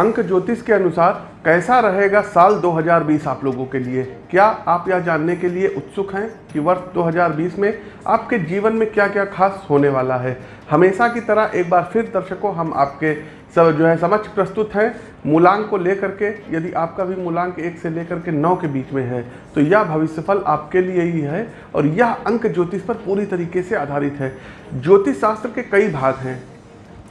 अंक ज्योतिष के अनुसार कैसा रहेगा साल 2020 आप लोगों के लिए? क्या आप यह जानने के लिए उत्सुक हैं कि वर्ष 2020 में आपके जीवन में क्या क्या खास होने वाला है? हमेशा की तरह एक बार फिर दर्शकों, हम आपके सब जो है समक्ष प्रस्तुत हैं। मूलांक को लेकर के, यदि आपका भी मूलांक एक से लेकर के नौ के बीच में है तो यह भविष्यफल आपके लिए ही है और यह अंक ज्योतिष पर पूरी तरीके से आधारित है। ज्योतिष शास्त्र के कई भाग हैं।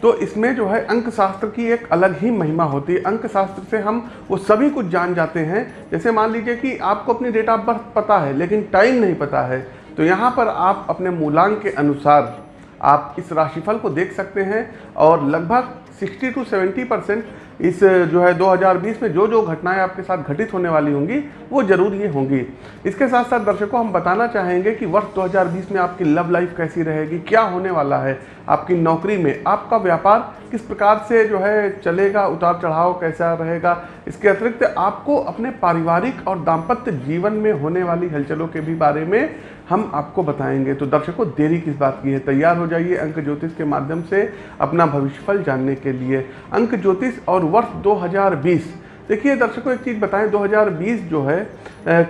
तो इसमें जो है अंक शास्त्र की एक अलग ही महिमा होती है। अंक शास्त्र से हम वो सभी कुछ जान जाते हैं। जैसे मान लीजिए कि आपको अपनी डेट ऑफ़ बर्थ पता है, लेकिन टाइम नहीं पता है तो यहाँ पर आप अपने मूलांक के अनुसार आप इस राशिफल को देख सकते हैं और लगभग 60 टू 70 परसेंट इस जो है 2020 में जो जो घटनाएँ आपके साथ घटित होने वाली होंगी, वो ज़रूर ये होंगी। इसके साथ साथ दर्शकों, हम बताना चाहेंगे कि वर्ष 2020 में आपकी लव लाइफ कैसी रहेगी, क्या होने वाला है, आपकी नौकरी में, आपका व्यापार किस प्रकार से जो है चलेगा उतार चढ़ाव कैसा रहेगा, इसके अतिरिक्त आपको अपने पारिवारिक और दाम्पत्य जीवन में होने वाली हलचलों के भी बारे में हम आपको बताएँगे। तो दर्शकों, देरी किस बात की है? तैयार हो जाइए अंक ज्योतिष के माध्यम से अपना भविष्यफल जानने के लिए। अंक ज्योतिष और वर्ष 2020 देखिए दर्शकों, एक चीज़ बताएँ 2020 जो है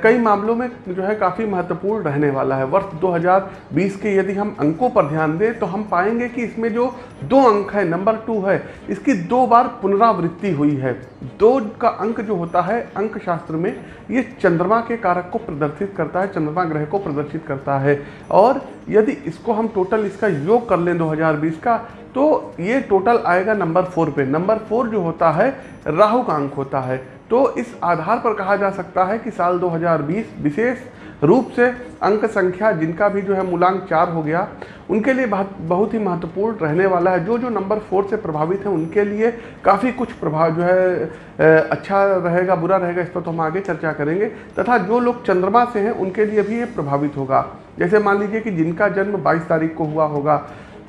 कई मामलों में जो है काफ़ी महत्वपूर्ण रहने वाला है। वर्ष 2020 के यदि हम अंकों पर ध्यान दें तो हम पाएँगे कि इसमें जो दो अंक है, नंबर टू है, इसकी दो बार पुनरावृत्ति हुई है। दो का अंक जो होता है अंक शास्त्र में, ये चंद्रमा के कारक को प्रदर्शित करता है, चंद्रमा ग्रह को प्रदर्शित करता है। और यदि इसको हम टोटल इसका योग कर लें 2020 का तो ये टोटल आएगा नंबर फोर पे। नंबर फोर जो होता है, राहु का अंक होता है। तो इस आधार पर कहा जा सकता है कि साल 2020 विशेष रूप से अंक संख्या जिनका भी जो है मूलांक चार हो गया, उनके लिए बहुत बहुत ही महत्वपूर्ण रहने वाला है। जो जो नंबर फोर से प्रभावित हैं, उनके लिए काफ़ी कुछ प्रभाव जो है अच्छा रहेगा, बुरा रहेगा, इस पर तो हम आगे चर्चा करेंगे। तथा जो लोग चंद्रमा से हैं, उनके लिए भी ये प्रभावित होगा। जैसे मान लीजिए कि जिनका जन्म 22 तारीख को हुआ होगा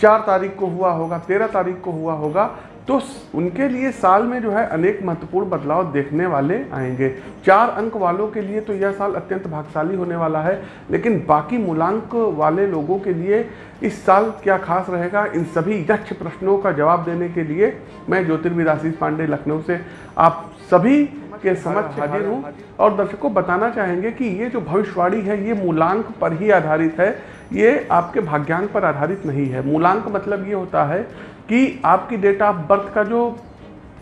चार तारीख को हुआ होगा, तेरह तारीख को हुआ होगा तो उनके लिए साल में जो है अनेक महत्वपूर्ण बदलाव देखने वाले आएँगे। चार अंक वालों के लिए तो यह साल अत्यंत भाग्यशाली होने वाला है, लेकिन बाकी मूलांक वाले लोगों के लिए इस साल क्या खास रहेगा, इन सभी यक्ष प्रश्नों का जवाब देने के लिए मैं ज्योतिर्विद आशीष पांडे लखनऊ से आप सभी के समक्ष हाजिर हूँ। और दर्शकों, बताना चाहेंगे कि ये जो भविष्यवाणी है, ये मूलांक पर ही आधारित है। ये आपके भाग्यांक पर आधारित नहीं है। मूलांक मतलब ये होता है कि आपकी डेट ऑफ़ बर्थ का जो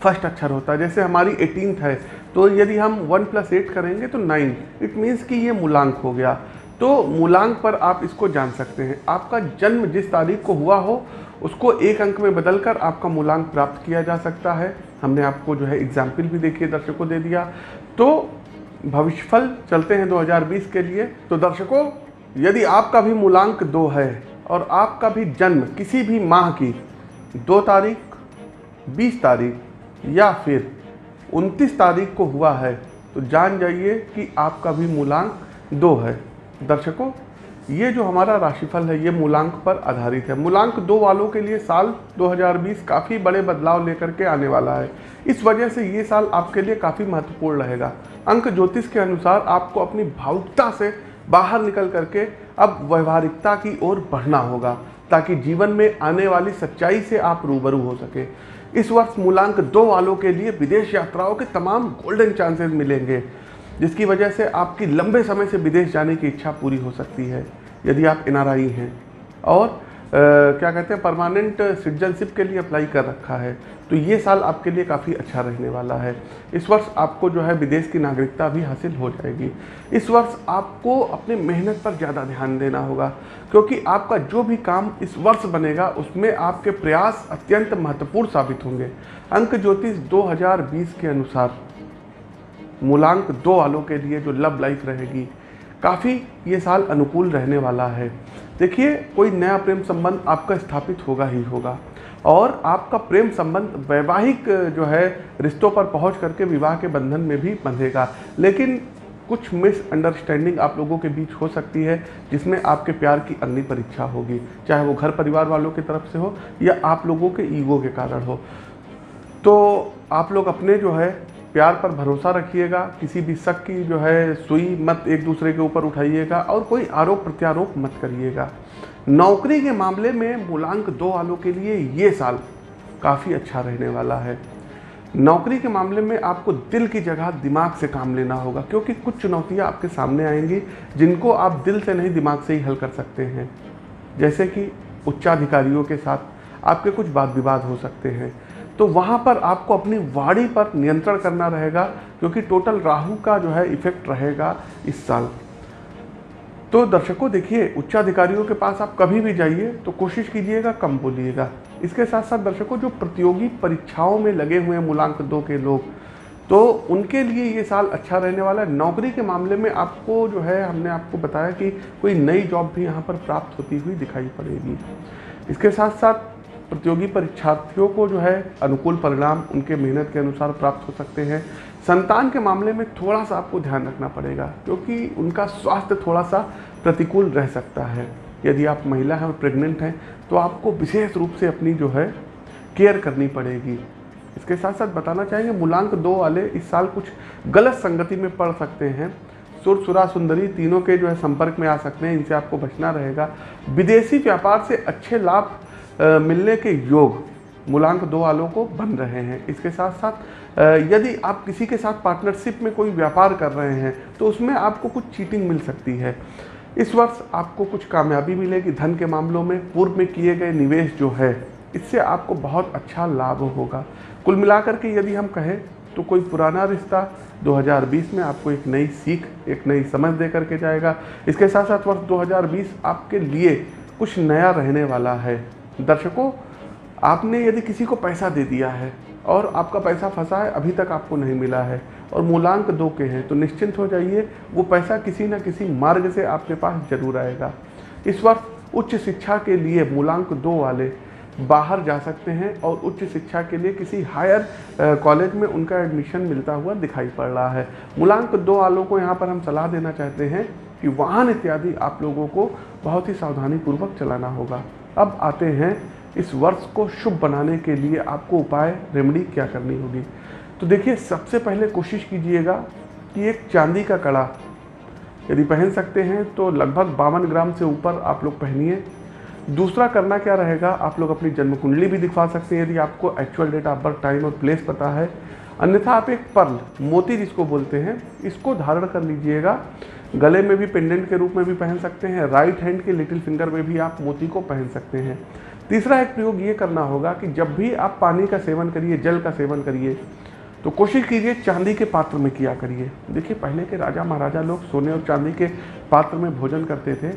फ़र्स्ट अक्षर होता है, जैसे हमारी एटीनथ है तो यदि हम वन प्लस एट करेंगे तो नाइन इट मीन्स कि ये मूलांक हो गया। तो मूलांक पर आप इसको जान सकते हैं। आपका जन्म जिस तारीख को हुआ हो, उसको एक अंक में बदलकर आपका मूलांक प्राप्त किया जा सकता है। हमने आपको जो है एग्ज़ाम्पल भी देखिए, दर्शकों दे दिया। तो भविष्यफल चलते हैं 2020 के लिए। तो दर्शकों यदि आपका भी मूलांक दो है और आपका भी जन्म किसी भी माह की दो तारीख, बीस तारीख या फिर उनतीस तारीख को हुआ है तो जान जाइए कि आपका भी मूलांक दो है। दर्शकों, ये जो हमारा राशिफल है, ये मूलांक पर आधारित है। मूलांक दो वालों के लिए साल 2020 काफ़ी बड़े बदलाव लेकर के आने वाला है। इस वजह से ये साल आपके लिए काफ़ी महत्वपूर्ण रहेगा। अंक ज्योतिष के अनुसार आपको अपनी भावुकता से बाहर निकल करके अब व्यवहारिकता की ओर बढ़ना होगा, ताकि जीवन में आने वाली सच्चाई से आप रूबरू हो सके। इस वर्ष मूलांक दो वालों के लिए विदेश यात्राओं के तमाम गोल्डन चांसेस मिलेंगे, जिसकी वजह से आपकी लंबे समय से विदेश जाने की इच्छा पूरी हो सकती है, यदि आप एनआरआई हैं। और क्या कहते हैं परमानेंट सिटीजनशिप के लिए अप्लाई कर रखा है। तो ये साल आपके लिए काफ़ी अच्छा रहने वाला है। इस वर्ष आपको जो है विदेश की नागरिकता भी हासिल हो जाएगी। इस वर्ष आपको अपने मेहनत पर ज़्यादा ध्यान देना होगा, क्योंकि आपका जो भी काम इस वर्ष बनेगा, उसमें आपके प्रयास अत्यंत महत्वपूर्ण साबित होंगे। अंक ज्योतिष 2020 के अनुसार, मूलांक दो वालों के लिए जो लव लाइफ रहेगी, काफ़ी ये साल अनुकूल रहने वाला है। देखिए, कोई नया प्रेम संबंध आपका स्थापित होगा ही होगा। और आपका प्रेम संबंध वैवाहिक, जो है, रिश्तों पर पहुँच करके विवाह के बंधन में भी बंधेगा। लेकिन कुछ मिसअंडरस्टैंडिंग आप लोगों के बीच हो सकती है, जिसमें आपके प्यार की अग्नि परीक्षा होगी। चाहे वो घर परिवार वालों की तरफ़ से हो या आप लोगों के ईगो के कारण हो। तो आप लोग अपने, जो है प्यार पर भरोसा रखिएगा, किसी भी शक की जो है सुई मत एक दूसरे के ऊपर उठाइएगा और कोई आरोप प्रत्यारोप मत करिएगा। नौकरी के मामले में मूलांक दो वालों के लिए ये साल काफ़ी अच्छा रहने वाला है। नौकरी के मामले में आपको दिल की जगह दिमाग से काम लेना होगा, क्योंकि कुछ चुनौतियाँ आपके सामने आएँगी जिनको आप दिल से नहीं, दिमाग से ही हल कर सकते हैं। जैसे कि उच्चाधिकारियों के साथ आपके कुछ वाद विवाद हो सकते हैं तो वहाँ पर आपको अपनी वाणी पर नियंत्रण करना रहेगा, क्योंकि टोटल राहु का जो है इफ़ेक्ट रहेगा इस साल। तो दर्शकों, देखिए, उच्चाधिकारियों के पास आप कभी भी जाइए तो कोशिश कीजिएगा, कम बोलिएगा। इसके साथ साथ दर्शकों, जो प्रतियोगी परीक्षाओं में लगे हुए हैं मूलांक दो के लोग तो उनके लिए ये साल अच्छा रहने वाला है। नौकरी के मामले में आपको जो है, हमने आपको बताया कि कोई नई जॉब भी यहाँ पर प्राप्त होती हुई दिखाई पड़ेगी। इसके साथ साथ प्रतियोगी परीक्षार्थियों को जो है अनुकूल परिणाम उनके मेहनत के अनुसार प्राप्त हो सकते हैं। संतान के मामले में थोड़ा सा आपको ध्यान रखना पड़ेगा, क्योंकि उनका स्वास्थ्य थोड़ा सा प्रतिकूल रह सकता है। यदि आप महिला हैं और प्रेग्नेंट हैं तो आपको विशेष रूप से अपनी जो है केयर करनी पड़ेगी। इसके साथ साथ बताना चाहेंगे, मूलांक दो वाले इस साल कुछ गलत संगति में पड़ सकते हैं। सुर सुरा सुंदरी तीनों के जो है संपर्क में आ सकते हैं, इनसे आपको बचना रहेगा। विदेशी व्यापार से अच्छे लाभ मिलने के योग मूलांक दो वालों को बन रहे हैं। इसके साथ साथ यदि आप किसी के साथ पार्टनरशिप में कोई व्यापार कर रहे हैं तो उसमें आपको कुछ चीटिंग मिल सकती है। इस वर्ष आपको कुछ कामयाबी मिलेगी। धन के मामलों में, पूर्व में किए गए निवेश जो है, इससे आपको बहुत अच्छा लाभ होगा। कुल मिलाकर के यदि हम कहें तो कोई पुराना रिश्ता 2020 में आपको एक नई सीख, एक नई समझ दे करके जाएगा। इसके साथ साथ वर्ष 2020 आपके लिए कुछ नया रहने वाला है। दर्शकों, आपने यदि किसी को पैसा दे दिया है और आपका पैसा फंसा है, अभी तक आपको नहीं मिला है और मूलांक दो के हैं तो निश्चिंत हो जाइए, वो पैसा किसी न किसी मार्ग से आपके पास ज़रूर आएगा। इस वर्ष उच्च शिक्षा के लिए मूलांक दो वाले बाहर जा सकते हैं और उच्च शिक्षा के लिए किसी हायर कॉलेज में उनका एडमिशन मिलता हुआ दिखाई पड़ रहा है। मूलांक दो वालों को यहाँ पर हम सलाह देना चाहते हैं कि वाहन इत्यादि आप लोगों को बहुत ही सावधानीपूर्वक चलाना होगा। अब आते हैं इस वर्ष को शुभ बनाने के लिए आपको उपाय रेमडी क्या करनी होगी? तो देखिए, सबसे पहले कोशिश कीजिएगा कि एक चांदी का कड़ा, यदि पहन सकते हैं तो लगभग बावन ग्राम से ऊपर आप लोग पहनिए। दूसरा करना क्या रहेगा, आप लोग अपनी जन्म कुंडली भी दिखवा सकते हैं, यदि आपको actual date of birth time और प्लेस पता है। अन्यथा आप एक पर्ल, मोती जिसको बोलते हैं, इसको धारण कर लीजिएगा। गले में भी पेंडेंट के रूप में भी पहन सकते हैं राइट हैंड के लिटिल फिंगर में भी आप मोती को पहन सकते हैं। तीसरा एक प्रयोग ये करना होगा कि जब भी आप पानी का सेवन करिए, जल का सेवन करिए तो कोशिश कीजिए चांदी के पात्र में किया करिए। देखिए, पहले के राजा महाराजा लोग सोने और चांदी के पात्र में भोजन करते थे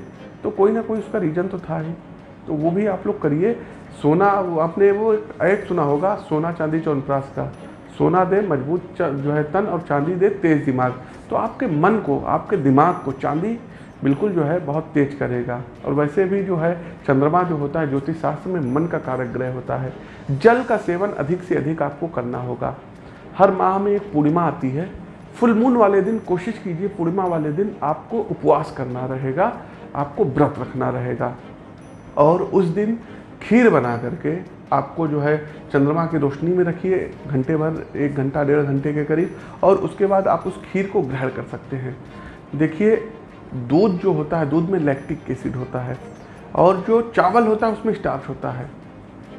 तो कोई ना कोई उसका रीजन तो था ही। तो वो भी आप लोग करिए। सोना आपने वो एक सुना होगा, सोना, चांदी चौनप्रास का। सोना दे, मज़बूत जो है, तन और चांदी दे, तेज दिमाग। तो आपके मन को, आपके दिमाग को चांदी बिल्कुल जो है बहुत तेज करेगा। और वैसे भी जो है, चंद्रमा जो होता है ज्योतिष शास्त्र में मन का कारक ग्रह होता है। जल का सेवन अधिक से अधिक आपको करना होगा। हर माह में एक पूर्णिमा आती है। फुल मून वाले दिन, कोशिश कीजिए पूर्णिमा वाले दिन आपको उपवास करना रहेगा, आपको व्रत रखना रहेगा। और उस दिन खीर बना करके आपको जो है चंद्रमा की रोशनी में रखिए, घंटे भर, एक घंटा, डेढ़ घंटे के करीब, और उसके बाद आप उस खीर को ग्रहण कर सकते हैं। देखिए, दूध जो होता है, दूध में लैक्टिक एसिड होता है, और जो चावल होता है, उसमें स्टार्च होता है।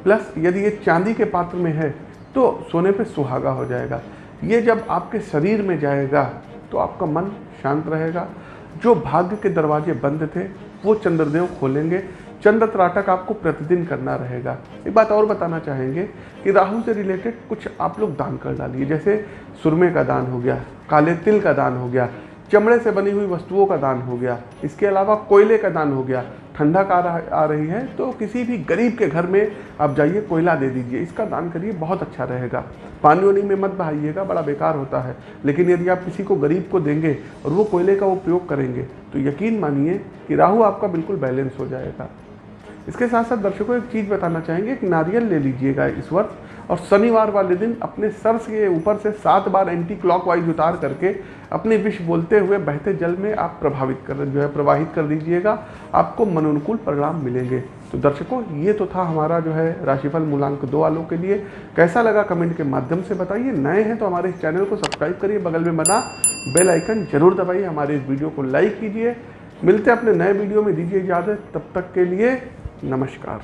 प्लस यदि ये चांदी के पात्र में है तो सोने पे सुहागा हो जाएगा। ये जब आपके शरीर में जाएगा तो आपका मन शांत रहेगा। जो भाग्य के दरवाजे बंद थे, वो चंद्रदेव खोलेंगे। चंद्र त्राटक आपको प्रतिदिन करना रहेगा। एक बात और बताना चाहेंगे कि राहु से रिलेटेड कुछ आप लोग दान कर डालिए। जैसे सुरमे का दान हो गया, काले तिल का दान हो गया, चमड़े से बनी हुई वस्तुओं का दान हो गया, इसके अलावा कोयले का दान हो गया। ठंडक आ रहा, आ रही है तो किसी भी गरीब के घर में आप जाइए, कोयला दे दीजिए। इसका दान करिए, बहुत अच्छा रहेगा। पानी वानी में मत बहाइएगा, बड़ा बेकार होता है। लेकिन यदि आप किसी को गरीब को देंगे और वो कोयले का उपयोग करेंगे तो यकीन मानिए कि राहु आपका बिल्कुल बैलेंस हो जाएगा। इसके साथ साथ दर्शकों एक चीज़ बताना चाहेंगे एक नारियल ले लीजिएगा इस वर्ष और शनिवार वाले दिन अपने सर के ऊपर से सात बार एंटी क्लॉकवाइज उतार करके अपने विष बोलते हुए बहते जल में आप प्रभावित कर, जो है प्रवाहित कर दीजिएगा, आपको मनोनुकूल परिणाम मिलेंगे। तो दर्शकों, ये तो था हमारा जो है राशिफल मूलांक दो वालों के लिए। कैसा लगा कमेंट के माध्यम से बताइए। नए हैं तो हमारे इस चैनल को सब्सक्राइब करिए, बगल में बना बेल आइकन ज़रूर दबाइए। हमारे इस वीडियो को लाइक कीजिए। मिलते अपने नए वीडियो में। दीजिए इजाज़त। तब तक के लिए नमस्कार।